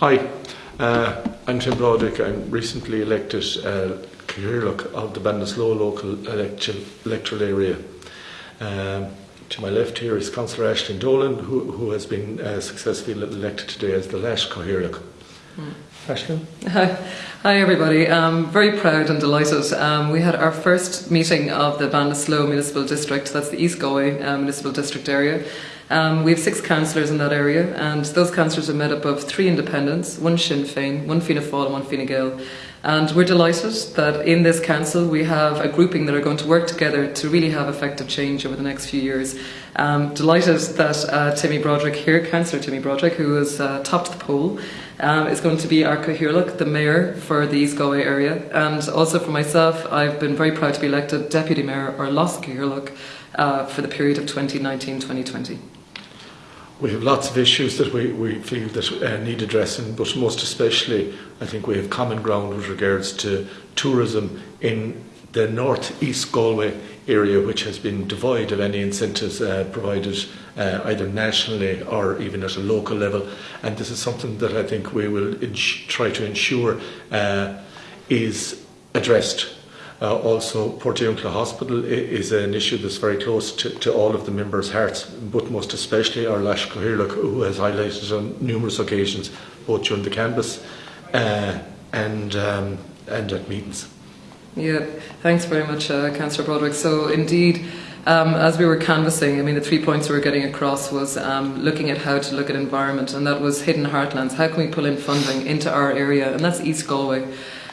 Hi, uh, I'm Tim Broderick. I'm recently elected uh, Cathaoirleach of the Ballinasloe local electoral area. Um, to my left here is Councillor Aisling Dolan, who, who has been uh, successfully elected today as the Leas Cathaoirleach. Hi. Hi everybody, I'm very proud and delighted. Um, we had our first meeting of the Ballinasloe Municipal District, that's the East Galway uh, Municipal District area. Um, we have six councillors in that area, and those councillors are made up of three independents, one Sinn Féin, one Fianna Fáil and one Fine Gael. And we're delighted that in this council we have a grouping that are going to work together to really have effective change over the next few years. Um, delighted that uh, Timmy Broderick here, Councillor Timmy Broderick, who has uh, topped the poll, um, is going to be our Cathaoirleach, the mayor for the East Galway area. And also for myself, I've been very proud to be elected Deputy Mayor or Leas Cathaoirleach uh, for the period of 2019-2020. We have lots of issues that we, we feel that uh, need addressing, but most especially, I think we have common ground with regards to tourism in the north east Galway area, which has been devoid of any incentives uh, provided uh, either nationally or even at a local level. And this is something that I think we will try to ensure uh, is addressed uh, also, Portiuncula Hospital is an issue that's very close to, to, all of the members' hearts, but most especially our Leas Cathaoirleach, who has highlighted on numerous occasions, both during the canvass uh, and, um, and at meetings. Yeah, thanks very much, uh, Councillor Broderick. So, indeed, um, as we were canvassing, I mean, the three points we were getting across was um, looking at how to look at environment, and that was hidden heartlands. How can we pull in funding into our area? And that's East Galway.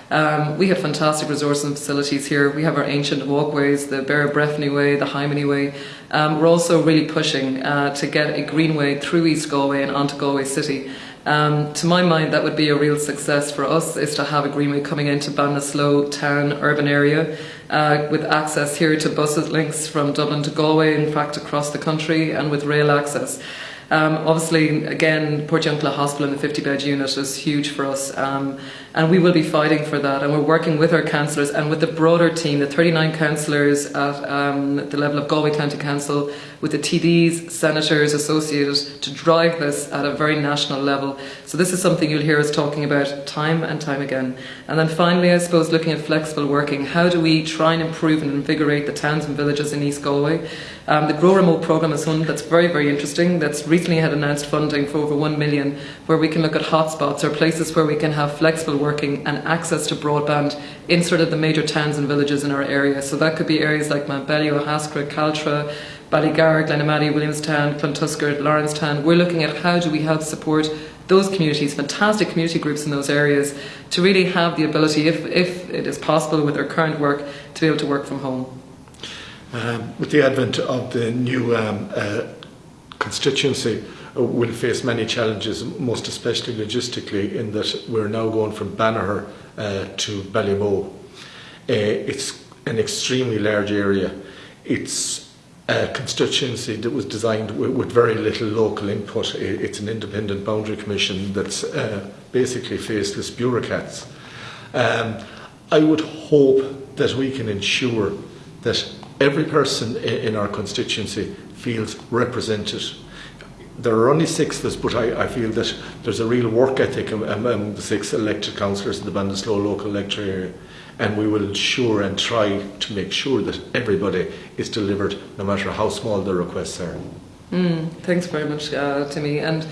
Um, we have fantastic resources and facilities here. We have our ancient walkways, the Beara Breffni Way, the Hymany Way. Um, we're also really pushing uh, to get a greenway through East Galway and onto Galway City. Um, to my mind, that would be a real success for us, is to have a greenway coming into Ballinasloe town, urban area, uh, with access here to buses links from Dublin to Galway, in fact across the country, and with rail access. Um, obviously, again, Port Portiuncula Hospital and the 50 bed unit is huge for us, um, and we will be fighting for that. And we're working with our councillors and with the broader team, the 39 councillors at um, the level of Galway County Council, with the TDs, senators associated, to drive this at a very national level. So, this is something you'll hear us talking about time and time again. And then finally, I suppose, looking at flexible working. How do we try and improve and invigorate the towns and villages in East Galway? Um, the Grow Remote programme is one that's very, very interesting. That's recently had announced funding for over 1 million, where we can look at hotspots or places where we can have flexible working and access to broadband in sort of the major towns and villages in our area. So that could be areas like Mountbellew, Ahascragh, Caltra, Ballygar, Glenamaddy, Williamstown, Clontuskert, Lawrencetown. We're looking at how do we help support those communities, fantastic community groups in those areas, to really have the ability, if, if it is possible with their current work, to be able to work from home. Um, with the advent of the new um, uh, constituency, uh, we'll face many challenges, most especially logistically, in that we're now going from Banagher uh, to Ballymoe. Uh, it's an extremely large area. It's a constituency that was designed with, with very little local input. It's an independent boundary commission that's uh, basically faceless bureaucrats. Um, I would hope that we can ensure that every person in our constituency feels represented. There are only six of us, but I, I feel that there's a real work ethic among the six elected councillors in the Ballinasloe local electorate area, and we will ensure and try to make sure that everybody is delivered, no matter how small the requests are. Mm, thanks very much, uh, Timmy. And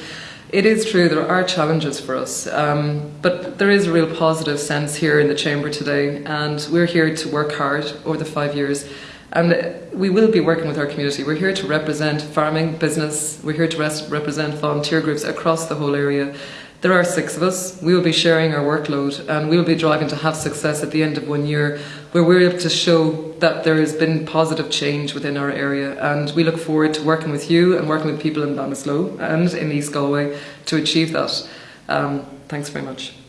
it is true, there are challenges for us, um, but there is a real positive sense here in the Chamber today, and we're here to work hard over the five years and we will be working with our community. We're here to represent farming, business, we're here to represent volunteer groups across the whole area. There are six of us. We will be sharing our workload and we will be driving to have success at the end of one year where we're able to show that there has been positive change within our area. And we look forward to working with you and working with people in Ballinasloe and in East Galway to achieve that. Um, thanks very much.